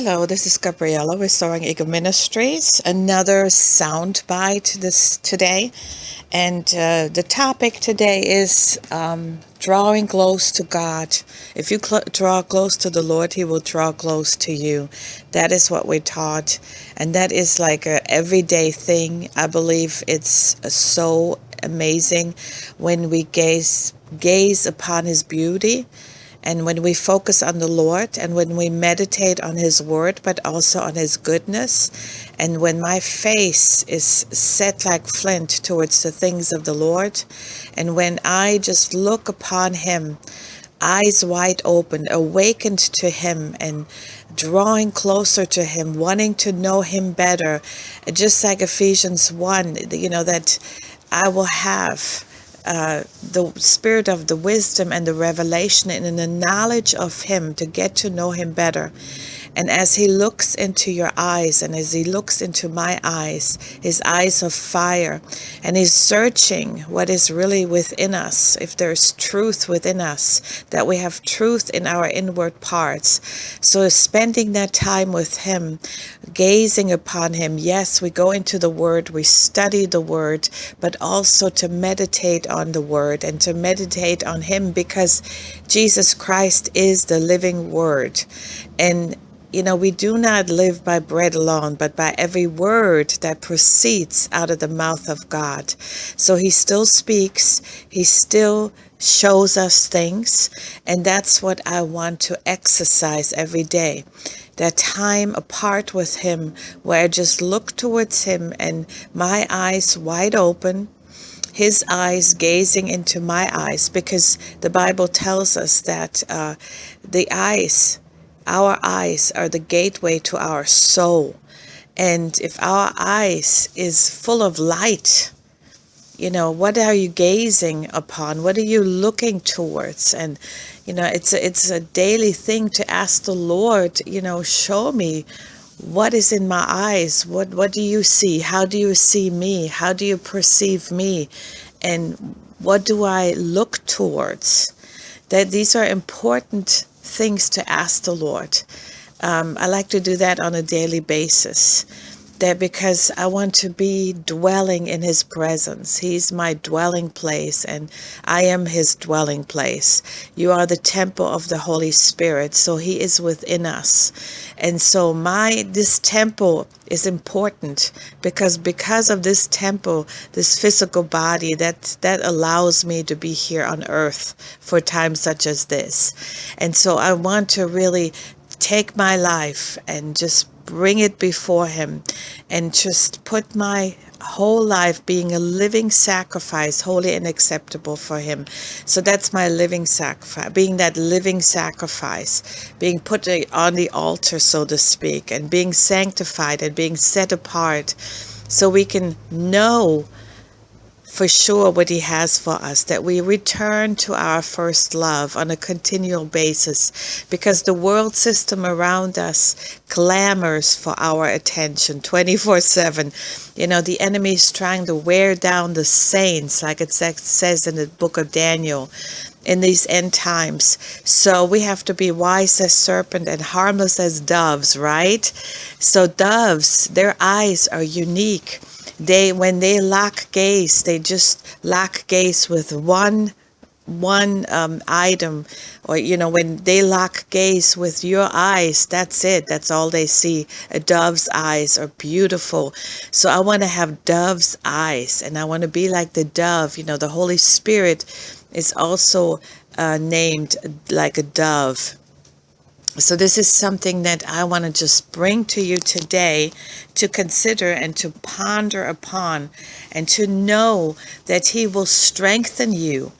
Hello, this is Gabriella with Soaring Eagle Ministries. Another sound bite this today, and uh, the topic today is um, drawing close to God. If you cl draw close to the Lord, He will draw close to you. That is what we're taught, and that is like a everyday thing. I believe it's so amazing when we gaze gaze upon His beauty and when we focus on the Lord and when we meditate on His Word, but also on His goodness, and when my face is set like flint towards the things of the Lord, and when I just look upon Him, eyes wide open, awakened to Him, and drawing closer to Him, wanting to know Him better, just like Ephesians 1, you know, that I will have uh, the spirit of the wisdom and the revelation and the knowledge of him to get to know him better and as he looks into your eyes and as he looks into my eyes, his eyes of fire, and he's searching what is really within us, if there's truth within us, that we have truth in our inward parts. So spending that time with him, gazing upon him, yes, we go into the word, we study the word, but also to meditate on the word and to meditate on him because Jesus Christ is the living word. And you know, we do not live by bread alone, but by every word that proceeds out of the mouth of God. So he still speaks, he still shows us things, and that's what I want to exercise every day. That time apart with him, where I just look towards him and my eyes wide open, his eyes gazing into my eyes, because the Bible tells us that uh, the eyes our eyes are the gateway to our soul. And if our eyes is full of light, you know, what are you gazing upon? What are you looking towards? And, you know, it's a, it's a daily thing to ask the Lord, you know, show me what is in my eyes. What, what do you see? How do you see me? How do you perceive me? And what do I look towards? That these are important things to ask the Lord. Um, I like to do that on a daily basis. That because I want to be dwelling in his presence. He's my dwelling place and I am his dwelling place. You are the temple of the Holy Spirit. So he is within us. And so my this temple is important because because of this temple, this physical body that that allows me to be here on earth for times such as this. And so I want to really take my life and just bring it before him and just put my whole life being a living sacrifice, holy and acceptable for him. So that's my living sacrifice, being that living sacrifice, being put on the altar, so to speak, and being sanctified and being set apart so we can know for sure what he has for us, that we return to our first love on a continual basis because the world system around us clamors for our attention 24 7. You know, the enemy is trying to wear down the saints, like it says in the book of Daniel in these end times. So we have to be wise as serpent and harmless as doves, right? So doves, their eyes are unique they when they lock gaze they just lock gaze with one one um, item. Or you know when they lock gaze with your eyes that's it. That's all they see. A dove's eyes are beautiful. So i want to have dove's eyes and i want to be like the dove. You know the holy spirit is also uh, named like a dove so this is something that I want to just bring to you today to consider and to ponder upon and to know that he will strengthen you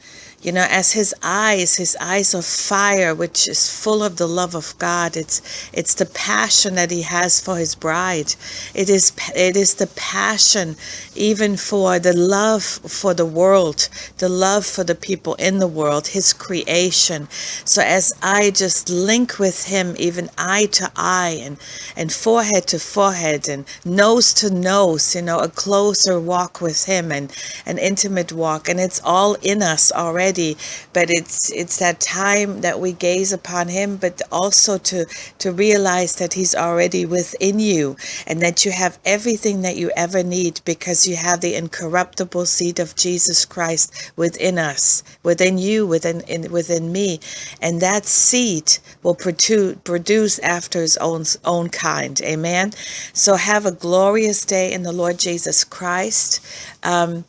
you know as his eyes his eyes of fire which is full of the love of god it's it's the passion that he has for his bride. It is it is the passion even for the love for the world the love for the people in the world his creation. So as i just link with him even eye to eye and and forehead to forehead and nose to nose you know a closer walk with him and an intimate walk and it's all in us already already but it's it's that time that we gaze upon him but also to to realize that he's already within you and that you have everything that you ever need because you have the incorruptible seed of Jesus Christ within us within you within in, within me. And that seed will produce produce after his own own kind. Amen? So have a glorious day in the Lord Jesus Christ. Um,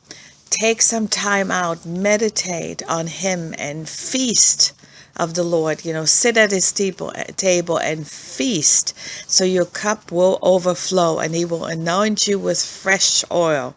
take some time out, meditate on him and feast of the Lord. You know, sit at his table, eh, table and feast so your cup will overflow and he will anoint you with fresh oil.